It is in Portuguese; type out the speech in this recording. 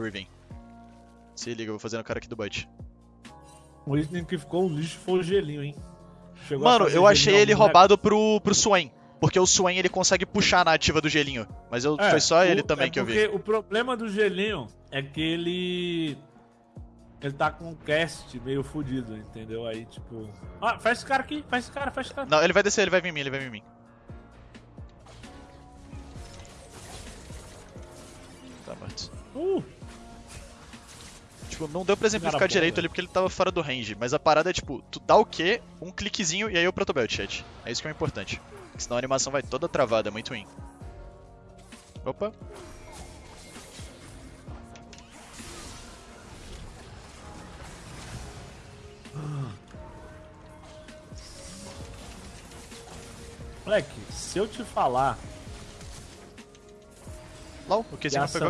Riven. Se liga, eu vou fazer no cara aqui do bot. O item que ficou um lixo foi o gelinho, hein? Chegou Mano, eu achei ele roubado pro, pro Swain. Porque o Swain ele consegue puxar na ativa do gelinho. Mas eu, É, foi só ele o- também é que eu vi. porque o problema do gelinho é que ele. Ele tá com um cast meio fudido, entendeu? Aí, tipo. Ah, faz esse cara aqui, faz esse cara, faz esse cara. Não, ele vai descer, ele vai vir em mim, ele vai vir em mim. Tá morto. Uh, Tipo, não deu pra exemplificar Cara direito velho. ali porque ele tava fora do range. Mas a parada é tipo, tu dá o quê? Um cliquezinho e aí o protobelt, chat. É isso que é o importante. Porque senão a animação vai toda travada, é muito ruim. Opa. moleque, se eu te falar Lá, o que a não pegou.